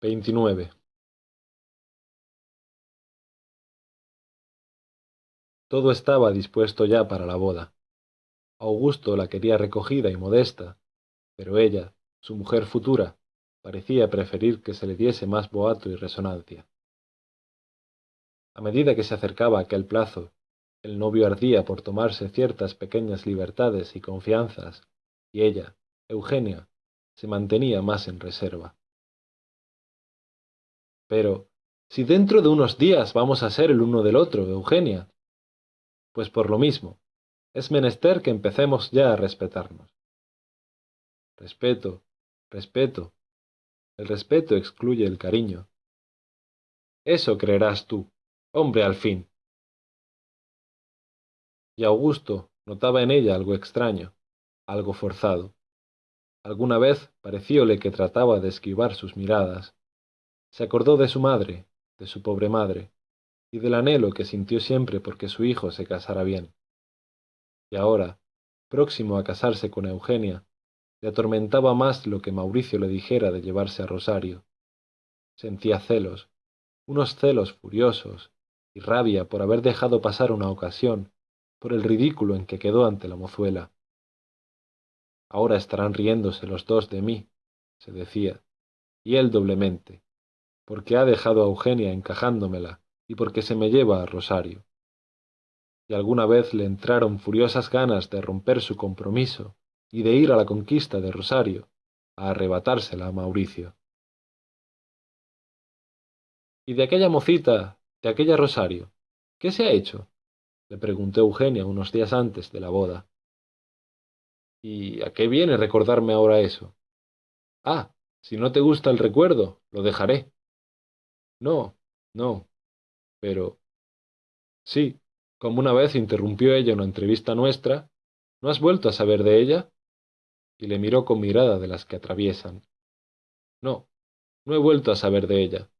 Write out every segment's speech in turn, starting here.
XXIX Todo estaba dispuesto ya para la boda. Augusto la quería recogida y modesta, pero ella, su mujer futura, parecía preferir que se le diese más boato y resonancia. A medida que se acercaba aquel plazo, el novio ardía por tomarse ciertas pequeñas libertades y confianzas, y ella, Eugenia, se mantenía más en reserva. Pero, si dentro de unos días vamos a ser el uno del otro, Eugenia. Pues por lo mismo, es menester que empecemos ya a respetarnos. Respeto, respeto. El respeto excluye el cariño. Eso creerás tú, hombre al fin. Y Augusto notaba en ella algo extraño, algo forzado. Alguna vez parecióle que trataba de esquivar sus miradas, se acordó de su madre, de su pobre madre, y del anhelo que sintió siempre porque su hijo se casara bien. Y ahora, próximo a casarse con Eugenia, le atormentaba más lo que Mauricio le dijera de llevarse a Rosario. Sentía celos, unos celos furiosos, y rabia por haber dejado pasar una ocasión, por el ridículo en que quedó ante la mozuela. Ahora estarán riéndose los dos de mí, se decía, y él doblemente, porque ha dejado a Eugenia encajándomela y porque se me lleva a Rosario. Y alguna vez le entraron furiosas ganas de romper su compromiso y de ir a la conquista de Rosario, a arrebatársela a Mauricio. ¿Y de aquella mocita, de aquella Rosario, qué se ha hecho? le preguntó Eugenia unos días antes de la boda. ¿Y a qué viene recordarme ahora eso? Ah, si no te gusta el recuerdo, lo dejaré. No, no. Pero... Sí, como una vez interrumpió ella una entrevista nuestra, ¿no has vuelto a saber de ella? Y le miró con mirada de las que atraviesan. No, no he vuelto a saber de ella.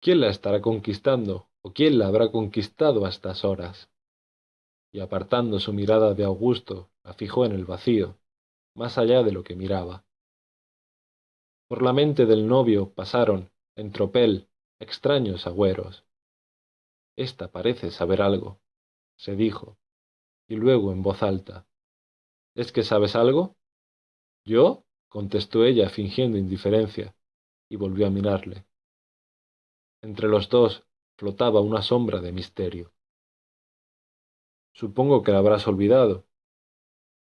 ¿Quién la estará conquistando o quién la habrá conquistado a estas horas? Y apartando su mirada de Augusto, la fijó en el vacío, más allá de lo que miraba. Por la mente del novio pasaron, en tropel, extraños agüeros. Esta parece saber algo, se dijo, y luego en voz alta. ¿Es que sabes algo? ¿Yo? contestó ella fingiendo indiferencia, y volvió a mirarle. Entre los dos flotaba una sombra de misterio. Supongo que la habrás olvidado.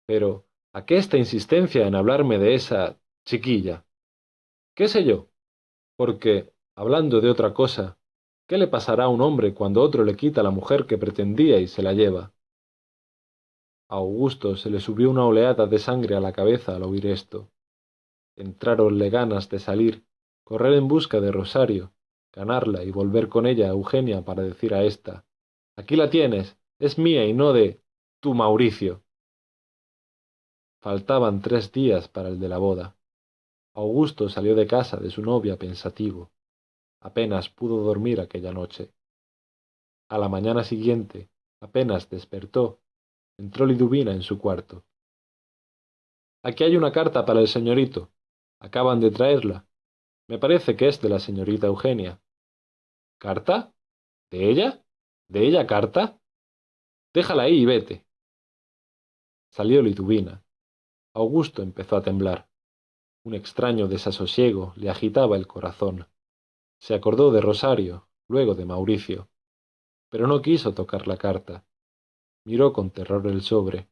Pero, ¿a qué esta insistencia en hablarme de esa chiquilla? ¿Qué sé yo? Porque, hablando de otra cosa, ¿qué le pasará a un hombre cuando otro le quita la mujer que pretendía y se la lleva? A Augusto se le subió una oleada de sangre a la cabeza al oír esto. Entráronle ganas de salir, correr en busca de Rosario, ganarla y volver con ella a Eugenia para decir a ésta Aquí la tienes, es mía y no de tu Mauricio. Faltaban tres días para el de la boda. Augusto salió de casa de su novia pensativo. Apenas pudo dormir aquella noche. A la mañana siguiente, apenas despertó, entró Liduvina en su cuarto. Aquí hay una carta para el señorito. Acaban de traerla. Me parece que es de la señorita Eugenia. ¿Carta? ¿De ella? ¿De ella carta? Déjala ahí y vete. Salió Liduvina. Augusto empezó a temblar. Un extraño desasosiego le agitaba el corazón. Se acordó de Rosario, luego de Mauricio, pero no quiso tocar la carta. Miró con terror el sobre.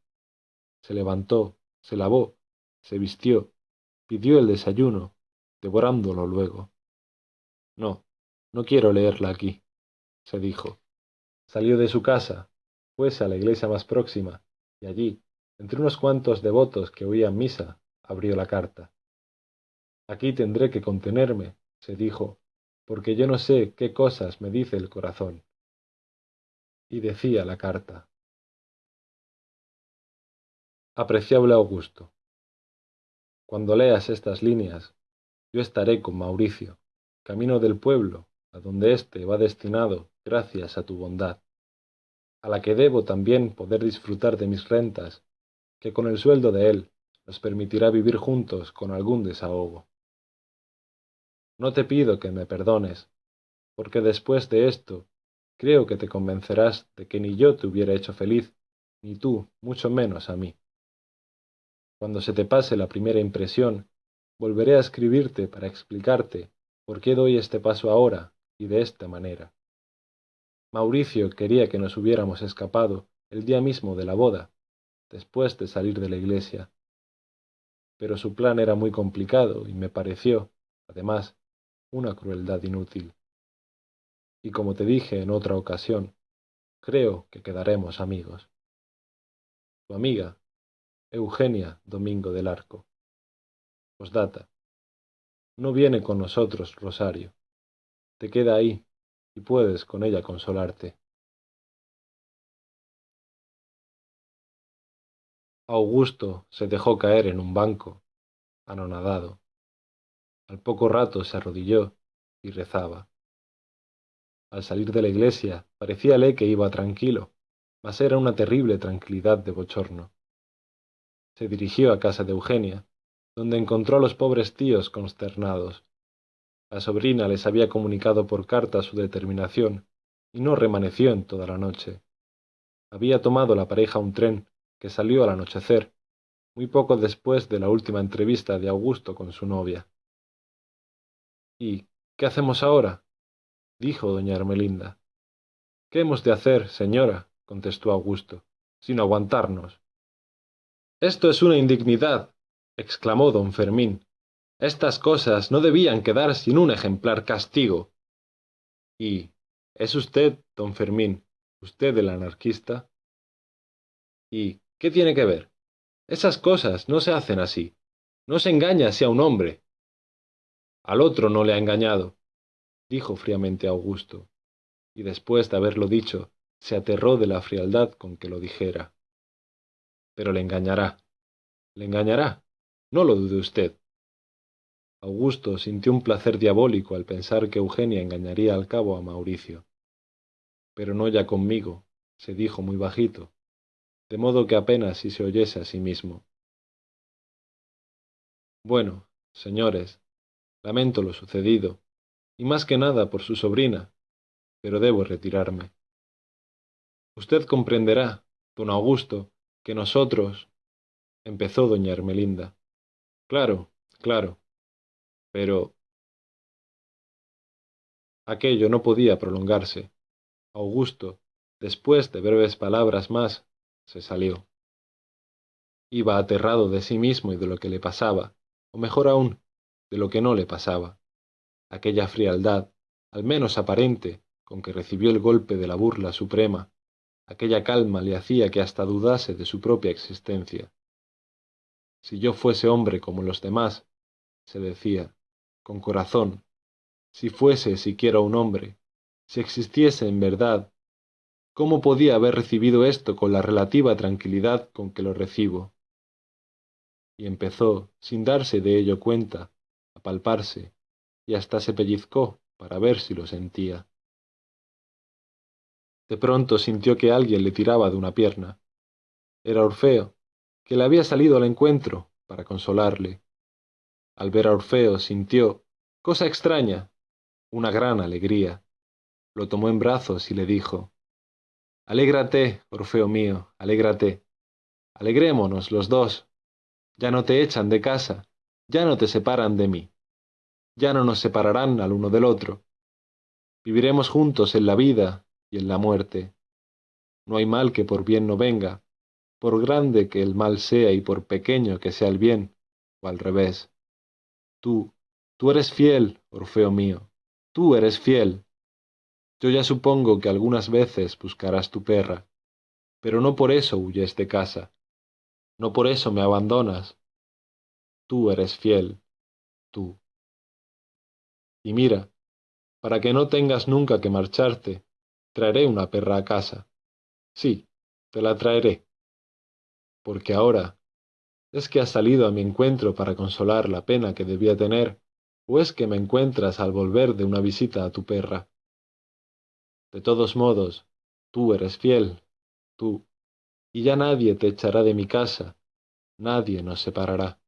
Se levantó, se lavó, se vistió, pidió el desayuno, devorándolo luego. No, no quiero leerla aquí, se dijo. Salió de su casa, fuese a la iglesia más próxima, y allí, entre unos cuantos devotos que oían misa, abrió la carta. Aquí tendré que contenerme, se dijo, porque yo no sé qué cosas me dice el corazón. Y decía la carta. Apreciable Augusto, cuando leas estas líneas, yo estaré con Mauricio, camino del pueblo, a donde éste va destinado gracias a tu bondad, a la que debo también poder disfrutar de mis rentas, que con el sueldo de él nos permitirá vivir juntos con algún desahogo. No te pido que me perdones, porque después de esto creo que te convencerás de que ni yo te hubiera hecho feliz, ni tú, mucho menos a mí. Cuando se te pase la primera impresión, volveré a escribirte para explicarte por qué doy este paso ahora y de esta manera. Mauricio quería que nos hubiéramos escapado el día mismo de la boda, después de salir de la iglesia. Pero su plan era muy complicado y me pareció, además, una crueldad inútil. Y como te dije en otra ocasión, creo que quedaremos amigos. Tu amiga, Eugenia Domingo del Arco. Postdata. No viene con nosotros, Rosario. Te queda ahí, y puedes con ella consolarte. Augusto se dejó caer en un banco, anonadado. Al poco rato se arrodilló y rezaba. Al salir de la iglesia parecíale que iba tranquilo, mas era una terrible tranquilidad de bochorno. Se dirigió a casa de Eugenia, donde encontró a los pobres tíos consternados. La sobrina les había comunicado por carta su determinación, y no remaneció en toda la noche. Había tomado la pareja un tren que salió al anochecer, muy poco después de la última entrevista de Augusto con su novia. ¿Y qué hacemos ahora? dijo doña Ermelinda. ¿Qué hemos de hacer, señora? contestó Augusto, sino aguantarnos. Esto es una indignidad, exclamó don Fermín. Estas cosas no debían quedar sin un ejemplar castigo. ¿Y es usted, don Fermín, usted el anarquista? ¿Y ¿Qué tiene que ver? Esas cosas no se hacen así. No se engaña así a un hombre. Al otro no le ha engañado, dijo fríamente Augusto, y después de haberlo dicho, se aterró de la frialdad con que lo dijera. Pero le engañará. Le engañará. No lo dude usted. Augusto sintió un placer diabólico al pensar que Eugenia engañaría al cabo a Mauricio. Pero no ya conmigo, se dijo muy bajito, de modo que apenas si se oyese a sí mismo. Bueno, señores, lamento lo sucedido, y más que nada por su sobrina, pero debo retirarme. Usted comprenderá, don Augusto, que nosotros... empezó doña Ermelinda. Claro, claro. Pero... Aquello no podía prolongarse. Augusto, después de breves palabras más, se salió. Iba aterrado de sí mismo y de lo que le pasaba, o mejor aún, de lo que no le pasaba. Aquella frialdad, al menos aparente, con que recibió el golpe de la burla suprema, aquella calma le hacía que hasta dudase de su propia existencia. Si yo fuese hombre como los demás, se decía, con corazón, si fuese siquiera un hombre, si existiese en verdad ¿Cómo podía haber recibido esto con la relativa tranquilidad con que lo recibo? Y empezó, sin darse de ello cuenta, palparse, y hasta se pellizcó para ver si lo sentía. De pronto sintió que alguien le tiraba de una pierna. Era Orfeo, que le había salido al encuentro para consolarle. Al ver a Orfeo sintió, cosa extraña, una gran alegría. Lo tomó en brazos y le dijo, Alégrate, Orfeo mío, alégrate. Alegrémonos los dos. Ya no te echan de casa, ya no te separan de mí. Ya no nos separarán al uno del otro. Viviremos juntos en la vida y en la muerte. No hay mal que por bien no venga, por grande que el mal sea y por pequeño que sea el bien, o al revés. Tú, tú eres fiel, Orfeo mío, tú eres fiel, yo ya supongo que algunas veces buscarás tu perra, pero no por eso huyes de casa, no por eso me abandonas. Tú eres fiel, tú. Y mira, para que no tengas nunca que marcharte, traeré una perra a casa. Sí, te la traeré. Porque ahora, ¿es que has salido a mi encuentro para consolar la pena que debía tener, o es que me encuentras al volver de una visita a tu perra? De todos modos, tú eres fiel, tú, y ya nadie te echará de mi casa, nadie nos separará.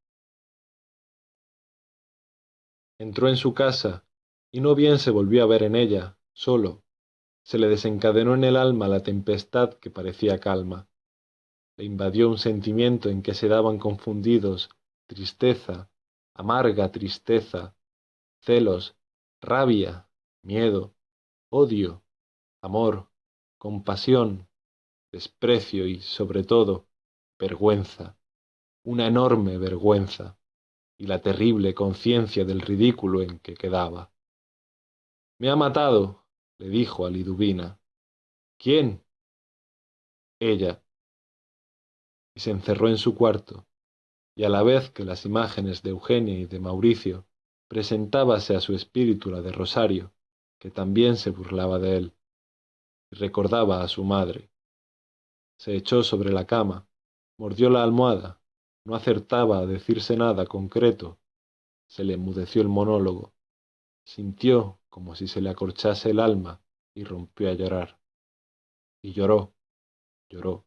Entró en su casa y no bien se volvió a ver en ella, solo, se le desencadenó en el alma la tempestad que parecía calma. Le invadió un sentimiento en que se daban confundidos tristeza, amarga tristeza, celos, rabia, miedo, odio, amor, compasión, desprecio y, sobre todo, vergüenza, una enorme vergüenza, y la terrible conciencia del ridículo en que quedaba. Me ha matado, le dijo a Liduvina. ¿Quién? Ella. Y se encerró en su cuarto, y a la vez que las imágenes de Eugenia y de Mauricio, presentábase a su espíritu la de Rosario, que también se burlaba de él, y recordaba a su madre. Se echó sobre la cama, mordió la almohada, no acertaba a decirse nada concreto, se le enmudeció el monólogo, sintió como si se le acorchase el alma y rompió a llorar. Y lloró, lloró,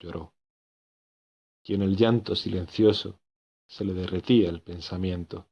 lloró. Y en el llanto silencioso se le derretía el pensamiento.